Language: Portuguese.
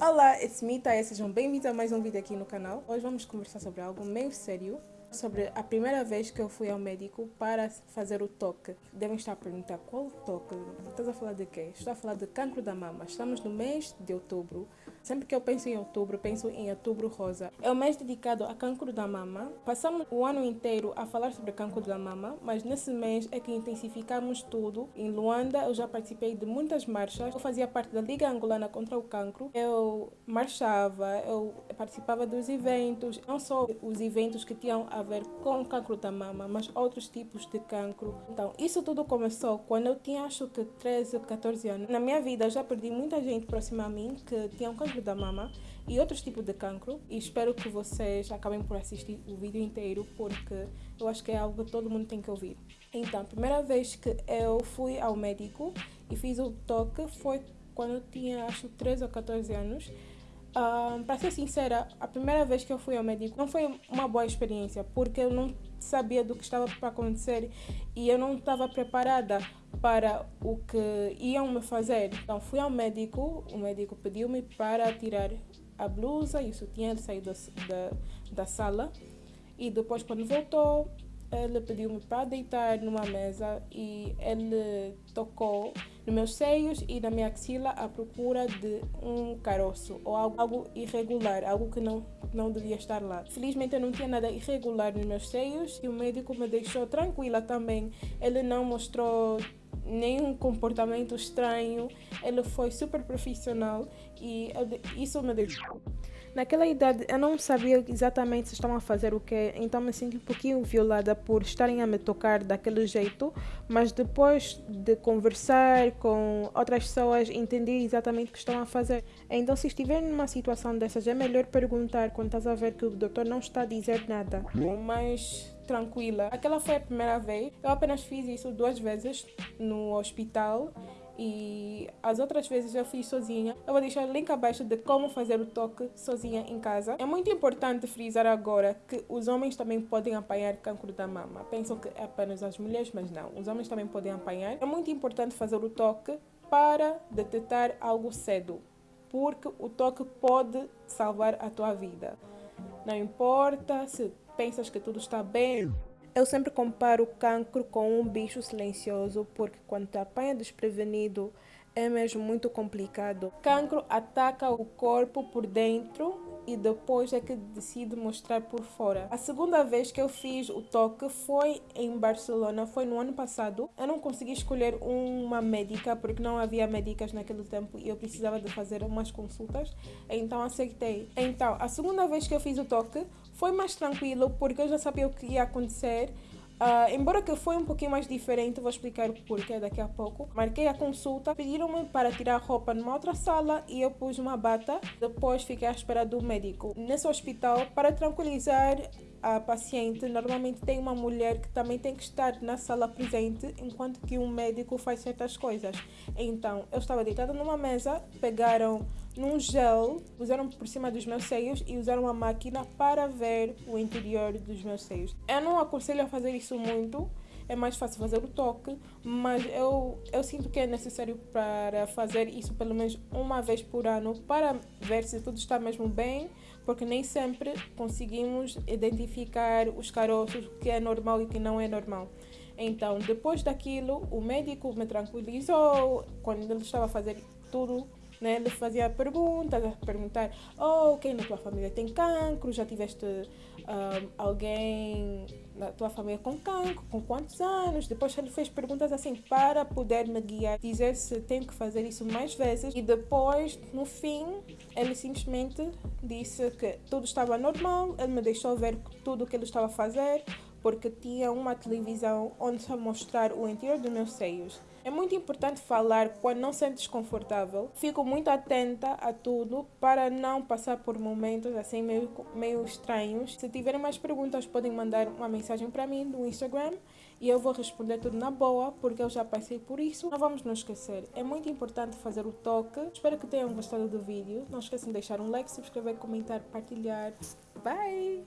Olá, it's me, Taya. Sejam bem-vindos a mais um vídeo aqui no canal. Hoje vamos conversar sobre algo meio sério sobre a primeira vez que eu fui ao médico para fazer o toque. Devem estar a perguntar qual toque? Estás a falar de quê? Estou a falar de cancro da mama. Estamos no mês de outubro. Sempre que eu penso em outubro, penso em outubro rosa. É o mês dedicado a cancro da mama. Passamos o ano inteiro a falar sobre cancro da mama, mas nesse mês é que intensificamos tudo. Em Luanda, eu já participei de muitas marchas. Eu fazia parte da Liga Angolana contra o Cancro. Eu marchava, eu participava dos eventos, não só os eventos que tinham a ver com cancro da mama, mas outros tipos de cancro. Então, isso tudo começou quando eu tinha acho que 13, 14 anos. Na minha vida, já perdi muita gente próxima a mim que tinha um cancro da mama e outros tipos de cancro. E espero que vocês acabem por assistir o vídeo inteiro, porque eu acho que é algo que todo mundo tem que ouvir. Então, a primeira vez que eu fui ao médico e fiz o toque foi quando eu tinha acho 13 ou 14 anos. Para ser sincera, a primeira vez que eu fui ao médico não foi uma boa experiência, porque eu não sabia do que estava para acontecer e eu não estava preparada para o que iam me fazer. Então fui ao médico, o médico pediu-me para tirar a blusa e o sutiã, ele saiu da, da, da sala e depois quando voltou ele pediu-me para deitar numa mesa e ele tocou nos meus seios e na minha axila à procura de um caroço ou algo, algo irregular, algo que não, não devia estar lá. Felizmente eu não tinha nada irregular nos meus seios e o médico me deixou tranquila também. Ele não mostrou nenhum comportamento estranho, ele foi super profissional e isso me deixou Naquela idade eu não sabia exatamente se estavam a fazer o que, então me senti um pouquinho violada por estarem a me tocar daquele jeito, mas depois de conversar com outras pessoas entendi exatamente o que estavam a fazer. Então se estiver numa situação dessas é melhor perguntar quando estás a ver que o doutor não está a dizer nada. Mas tranquila. Aquela foi a primeira vez. Eu apenas fiz isso duas vezes no hospital e as outras vezes eu fiz sozinha. Eu vou deixar o link abaixo de como fazer o toque sozinha em casa. É muito importante frisar agora que os homens também podem apanhar cancro da mama. Pensam que é apenas as mulheres, mas não. Os homens também podem apanhar. É muito importante fazer o toque para detectar algo cedo, porque o toque pode salvar a tua vida. Não importa se pensas que tudo está bem eu sempre comparo o cancro com um bicho silencioso porque quando te apanha desprevenido é mesmo muito complicado. Cancro ataca o corpo por dentro e depois é que decide mostrar por fora. A segunda vez que eu fiz o toque foi em Barcelona, foi no ano passado. Eu não consegui escolher uma médica porque não havia médicas naquele tempo e eu precisava de fazer umas consultas, então aceitei. Então, a segunda vez que eu fiz o toque foi mais tranquilo porque eu já sabia o que ia acontecer. Uh, embora que foi um pouquinho mais diferente, vou explicar o porquê daqui a pouco. Marquei a consulta, pediram-me para tirar roupa numa outra sala e eu pus uma bata. Depois fiquei à espera do médico. Nesse hospital, para tranquilizar a paciente, normalmente tem uma mulher que também tem que estar na sala presente enquanto que um médico faz certas coisas. Então, eu estava deitada numa mesa, pegaram num gel, usaram por cima dos meus seios e usaram uma máquina para ver o interior dos meus seios. Eu não aconselho a fazer isso muito, é mais fácil fazer o toque, mas eu, eu sinto que é necessário para fazer isso pelo menos uma vez por ano para ver se tudo está mesmo bem, porque nem sempre conseguimos identificar os caroços, que é normal e que não é normal. Então, depois daquilo, o médico me tranquilizou quando ele estava a fazer tudo né? Ele fazia perguntas, a perguntar, oh, quem na tua família tem cancro? Já tiveste um, alguém na tua família com cancro? Com quantos anos? Depois ele fez perguntas assim para poder me guiar, dizer se tenho que fazer isso mais vezes. E depois, no fim, ele simplesmente disse que tudo estava normal, ele me deixou ver tudo o que ele estava a fazer, porque tinha uma televisão onde só mostrar o interior dos meus seios. É muito importante falar quando não sentes confortável. Fico muito atenta a tudo para não passar por momentos assim meio, meio estranhos. Se tiverem mais perguntas, podem mandar uma mensagem para mim no Instagram e eu vou responder tudo na boa, porque eu já passei por isso. Não vamos nos esquecer, é muito importante fazer o toque. Espero que tenham gostado do vídeo. Não esqueçam de deixar um like, subscrever, comentar, partilhar. Bye!